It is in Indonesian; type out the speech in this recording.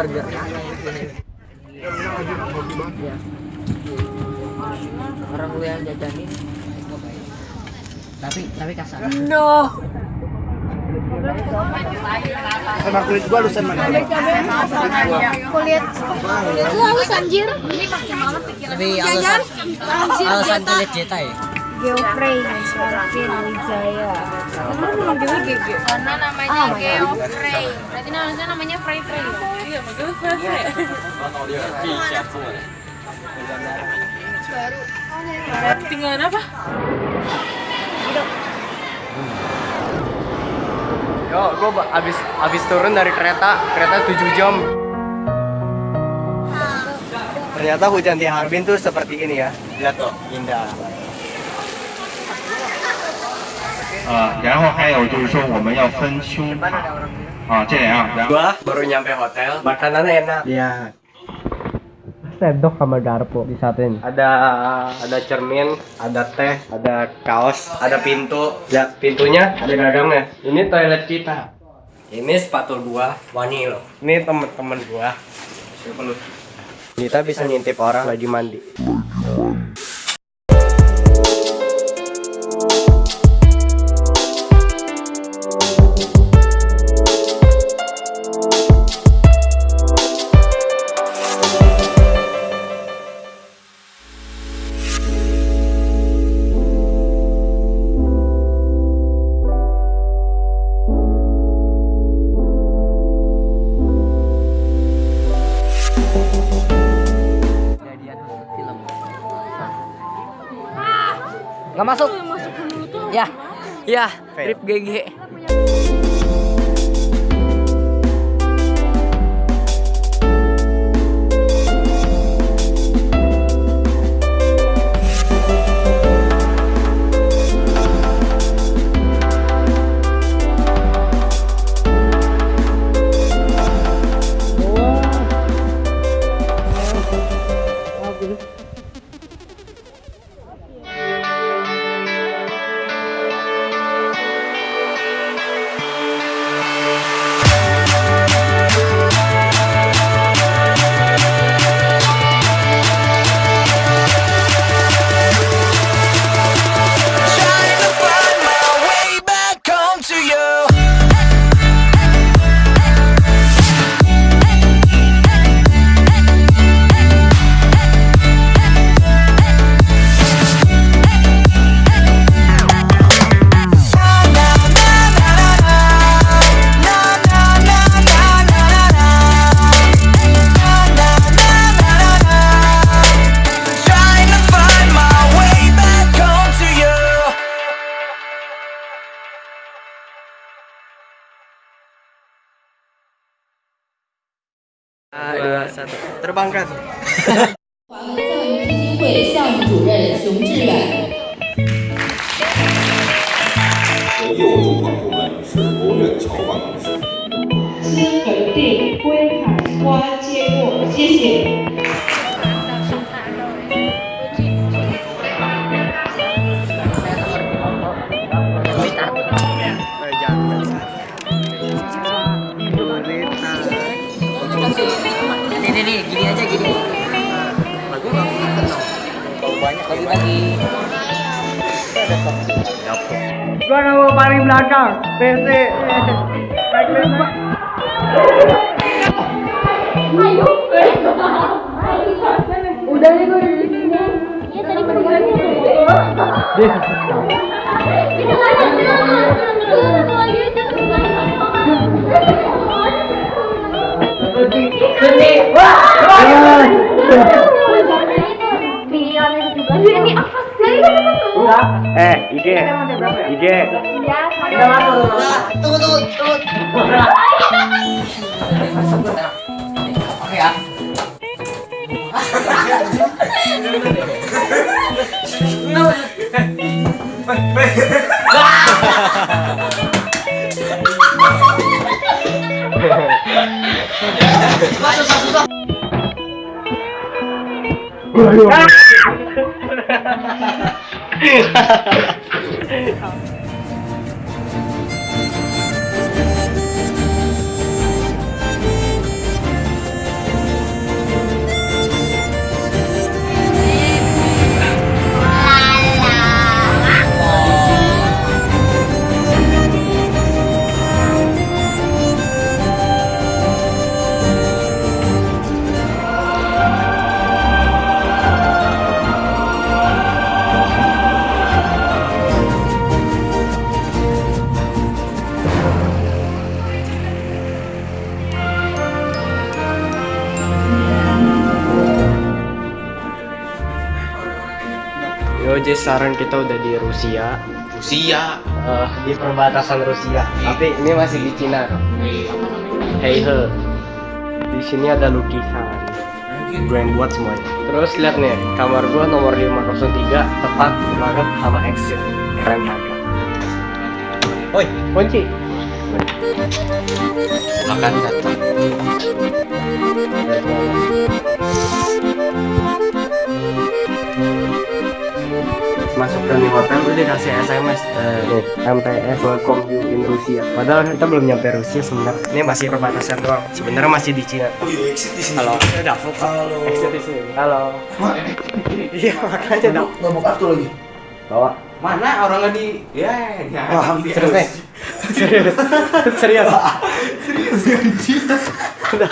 burger. Ya. Orang lu yang jajanin. Tapi tapi kasar. No. Sama kulit gua lusan mana? kulit kulit lu halus anjir Tapi alasan alasan kulit jeta ya. Geoffrey Marvin Wijaya Karena namanya Geoffrey. Berarti namanya namanya Frey Frey. Iya, bagus Frey. Tinggal apa? Yo, gua ba- abis abis turun dari kereta, kereta 7 jam. Ternyata hujan di Harbin tuh seperti ini ya. Lihat tuh, indah. 呃，然后还有就是说我们要分胸塔啊，这样，然后 Gua baru nyampe hotel, makanannya enak. Iya. Sendok sama garpu disatuin. Ada ada cermin, ada teh, ada kaos, ada pintu. Ya, pintunya ada gagangnya. Ini toilet kita. Ini sepatu gua, wani loh. Ini temen-temen gua. Siapa lu? Kita bisa ngintip orang lagi mandi. Gak masuk. Ya. Ya, Fail. trip GG. Dua, satu. Terbangkan. 华文教育基金会项目主任熊志远。业务主管部门是国务院侨办公室。新本定归海关接过，谢谢。Banyak lagi lagi. Gua nomor paling belakang. PC. Naik lima. udah nih gue di sini ya tadi kedengarannya itu ini eh ide ide udah tunggu tunggu tunggu. Tunggu ya. Masuk, masuk, masuk. 厉 害 jadi sekarang kita udah di Rusia. Rusia. Eh, di perbatasan Rusia. Tapi ini masih di Cina. Hey he. Di sini ada lukisan. Gue yang buat semuanya. Terus lihat nih, kamar gua nomor 503 tepat banget sama exit. Keren banget. Oi, kunci. Makan datang. Dikasih SMS eh, nih MTS welcome you in Rusia. Padahal kita belum nyampe Rusia sebenarnya. Ini masih perbatasan doang. Sebenarnya masih di Cina. Oh iya, exit di sini. Halo, udah Halo. Exit di sini. Halo. Iya makanya dong. Nggak mau kartu lagi. Bawa. Mana orangnya di ya ya. Wah, serius nih. Serius. Serius. Serius. Udah.